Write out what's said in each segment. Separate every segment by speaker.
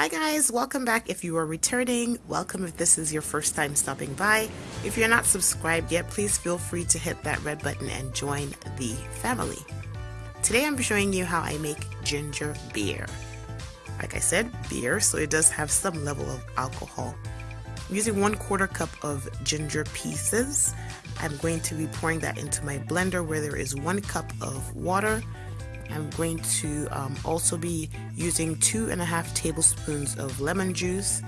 Speaker 1: Hi guys, welcome back if you are returning. Welcome if this is your first time stopping by. If you're not subscribed yet, please feel free to hit that red button and join the family. Today I'm showing you how I make ginger beer. Like I said, beer, so it does have some level of alcohol. I'm using one quarter cup of ginger pieces. I'm going to be pouring that into my blender where there is one cup of water I'm going to um, also be using two and a half tablespoons of lemon juice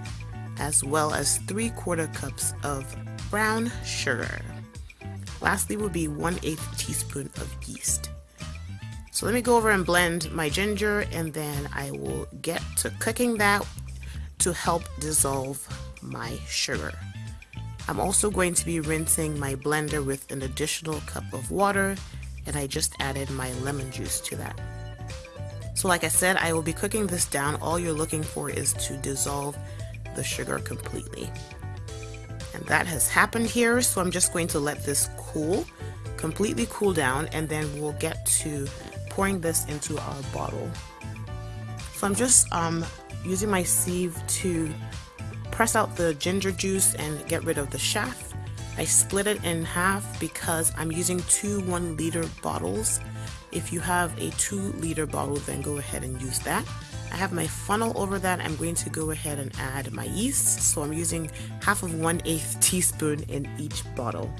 Speaker 1: as well as three quarter cups of brown sugar. Lastly will be 1 8 teaspoon of yeast. So let me go over and blend my ginger and then I will get to cooking that to help dissolve my sugar. I'm also going to be rinsing my blender with an additional cup of water and I just added my lemon juice to that. So like I said, I will be cooking this down. All you're looking for is to dissolve the sugar completely. And that has happened here, so I'm just going to let this cool, completely cool down, and then we'll get to pouring this into our bottle. So I'm just um, using my sieve to press out the ginger juice and get rid of the chaff I split it in half because I'm using two one liter bottles. If you have a two liter bottle, then go ahead and use that. I have my funnel over that. I'm going to go ahead and add my yeast. So I'm using half of one eighth teaspoon in each bottle.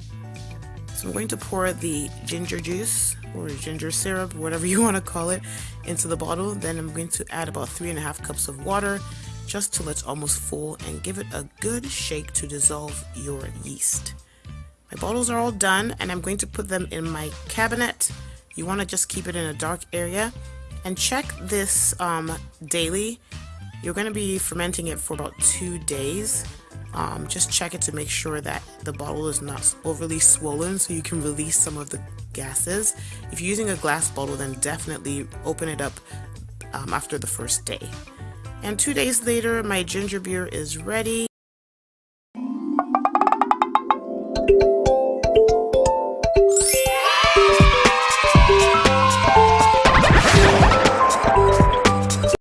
Speaker 1: So I'm going to pour the ginger juice or ginger syrup, whatever you want to call it, into the bottle. Then I'm going to add about three and a half cups of water just till it's almost full and give it a good shake to dissolve your yeast. My bottles are all done and I'm going to put them in my cabinet. You want to just keep it in a dark area and check this um, daily. You're going to be fermenting it for about two days. Um, just check it to make sure that the bottle is not overly swollen so you can release some of the gases. If you're using a glass bottle then definitely open it up um, after the first day. And two days later my ginger beer is ready.